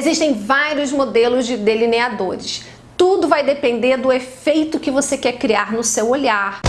Existem vários modelos de delineadores. Tudo vai depender do efeito que você quer criar no seu olhar.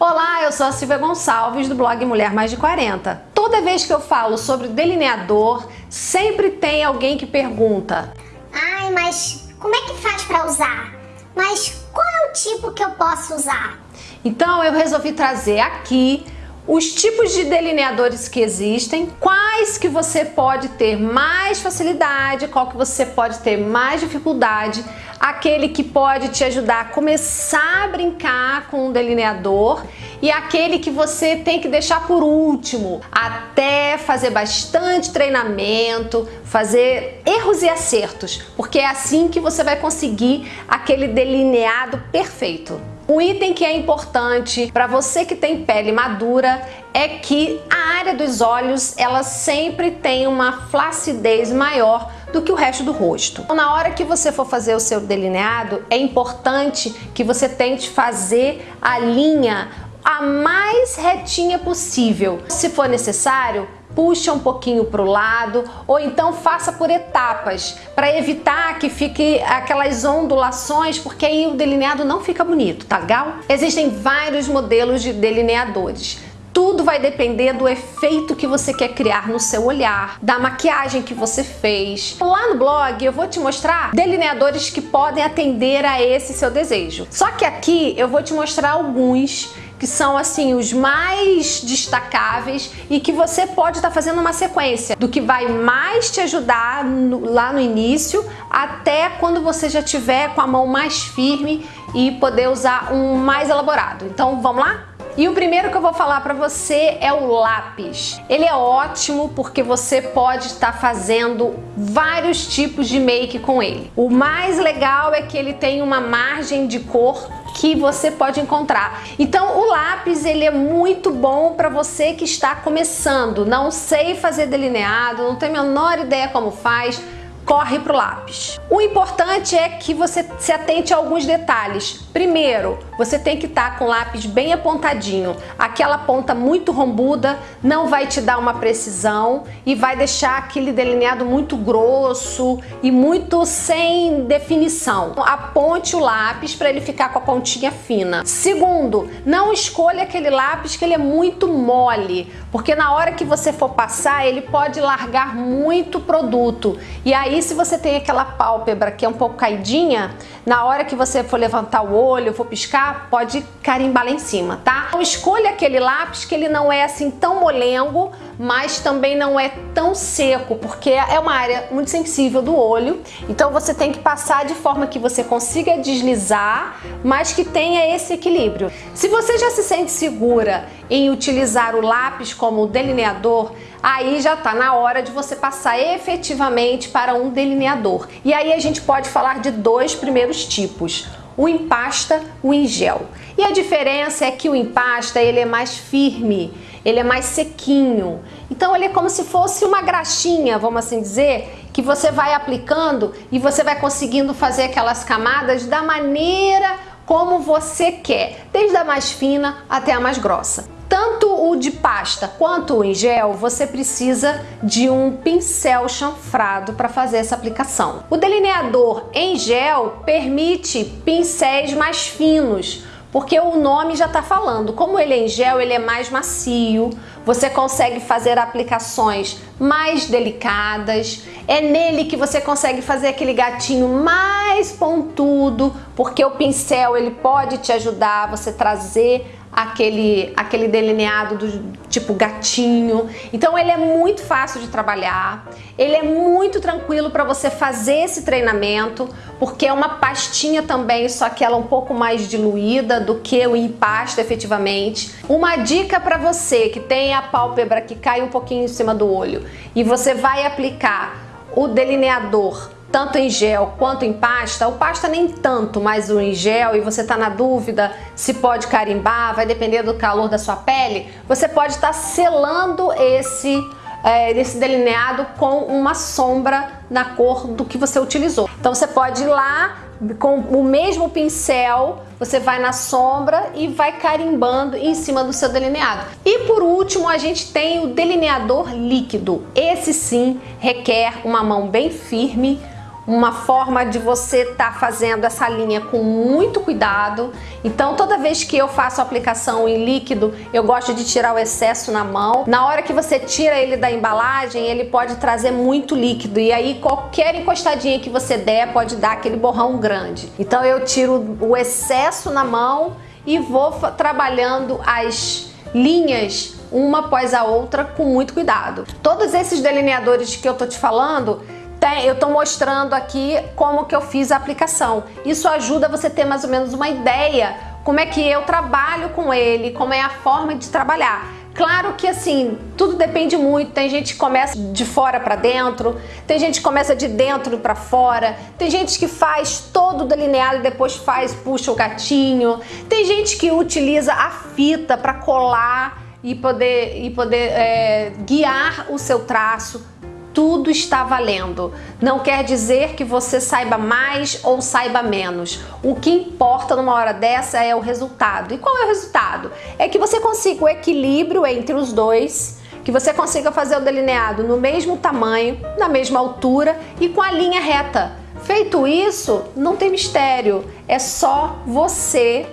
Olá, eu sou a Silvia Gonçalves do blog Mulher Mais de 40. Toda vez que eu falo sobre delineador, sempre tem alguém que pergunta Ai, mas como é que faz para usar? Mas qual é o tipo que eu posso usar? Então eu resolvi trazer aqui os tipos de delineadores que existem, quais que você pode ter mais facilidade, qual que você pode ter mais dificuldade, aquele que pode te ajudar a começar a brincar com o delineador e aquele que você tem que deixar por último, até fazer bastante treinamento, fazer erros e acertos, porque é assim que você vai conseguir aquele delineado perfeito. Um item que é importante para você que tem pele madura é que a área dos olhos ela sempre tem uma flacidez maior do que o resto do rosto. Então, na hora que você for fazer o seu delineado, é importante que você tente fazer a linha a mais retinha possível. Se for necessário, puxa um pouquinho para o lado ou então faça por etapas para evitar que fique aquelas ondulações porque aí o delineado não fica bonito, tá legal? Existem vários modelos de delineadores. Tudo vai depender do efeito que você quer criar no seu olhar, da maquiagem que você fez. Lá no blog eu vou te mostrar delineadores que podem atender a esse seu desejo. Só que aqui eu vou te mostrar alguns que são assim os mais destacáveis e que você pode estar tá fazendo uma sequência do que vai mais te ajudar no, lá no início até quando você já tiver com a mão mais firme e poder usar um mais elaborado. Então vamos lá? E o primeiro que eu vou falar para você é o lápis. Ele é ótimo porque você pode estar fazendo vários tipos de make com ele. O mais legal é que ele tem uma margem de cor que você pode encontrar. Então o lápis ele é muito bom para você que está começando, não sei fazer delineado, não tem a menor ideia como faz, corre para o lápis. O importante é que você se atente a alguns detalhes. Primeiro, você tem que estar tá com o lápis bem apontadinho. Aquela ponta muito rombuda não vai te dar uma precisão e vai deixar aquele delineado muito grosso e muito sem definição. Aponte o lápis para ele ficar com a pontinha fina. Segundo, não escolha aquele lápis que ele é muito mole, porque na hora que você for passar, ele pode largar muito produto. E aí se você tem aquela pálpebra que é um pouco caidinha, na hora que você for levantar o olho, for piscar, pode carimbar lá em cima, tá? Então escolha aquele lápis que ele não é assim tão molengo, mas também não é tão seco, porque é uma área muito sensível do olho. Então você tem que passar de forma que você consiga deslizar, mas que tenha esse equilíbrio. Se você já se sente segura em utilizar o lápis como delineador, aí já está na hora de você passar efetivamente para um delineador. E aí a gente pode falar de dois primeiros tipos, o empasta, o em gel. E a diferença é que o empasta ele é mais firme, ele é mais sequinho. Então ele é como se fosse uma graxinha, vamos assim dizer, que você vai aplicando e você vai conseguindo fazer aquelas camadas da maneira como você quer, desde a mais fina até a mais grossa. Tanto o de pasta quanto o em gel, você precisa de um pincel chanfrado para fazer essa aplicação. O delineador em gel permite pincéis mais finos, porque o nome já está falando. Como ele é em gel, ele é mais macio, você consegue fazer aplicações mais delicadas, é nele que você consegue fazer aquele gatinho mais pontudo, porque o pincel ele pode te ajudar a você trazer aquele, aquele delineado do tipo gatinho. Então ele é muito fácil de trabalhar, ele é muito tranquilo para você fazer esse treinamento, porque é uma pastinha também, só que ela é um pouco mais diluída do que o empasta efetivamente. Uma dica para você que tem a pálpebra que cai um pouquinho em cima do olho e você vai aplicar o delineador tanto em gel quanto em pasta, o pasta nem tanto, mas o em gel e você está na dúvida se pode carimbar, vai depender do calor da sua pele, você pode estar tá selando esse, é, esse delineado com uma sombra na cor do que você utilizou. Então você pode ir lá, com o mesmo pincel, você vai na sombra e vai carimbando em cima do seu delineado. E por último, a gente tem o delineador líquido. Esse sim requer uma mão bem firme, uma forma de você estar tá fazendo essa linha com muito cuidado. Então toda vez que eu faço aplicação em líquido, eu gosto de tirar o excesso na mão. Na hora que você tira ele da embalagem, ele pode trazer muito líquido e aí qualquer encostadinha que você der pode dar aquele borrão grande. Então eu tiro o excesso na mão e vou trabalhando as linhas uma após a outra com muito cuidado. Todos esses delineadores que eu tô te falando, tem, eu estou mostrando aqui como que eu fiz a aplicação. Isso ajuda você ter mais ou menos uma ideia como é que eu trabalho com ele, como é a forma de trabalhar. Claro que assim, tudo depende muito. Tem gente que começa de fora para dentro, tem gente que começa de dentro para fora, tem gente que faz todo delineado e depois faz, puxa o gatinho. Tem gente que utiliza a fita para colar e poder, e poder é, guiar o seu traço tudo está valendo. Não quer dizer que você saiba mais ou saiba menos. O que importa numa hora dessa é o resultado. E qual é o resultado? É que você consiga o equilíbrio entre os dois, que você consiga fazer o delineado no mesmo tamanho, na mesma altura e com a linha reta. Feito isso, não tem mistério. É só você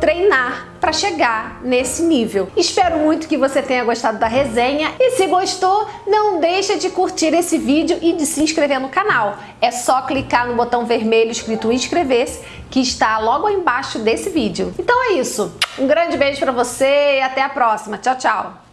treinar para chegar nesse nível. Espero muito que você tenha gostado da resenha e se gostou, não deixa de curtir esse vídeo e de se inscrever no canal. É só clicar no botão vermelho escrito inscrever-se que está logo embaixo desse vídeo. Então é isso. Um grande beijo para você e até a próxima. Tchau, tchau.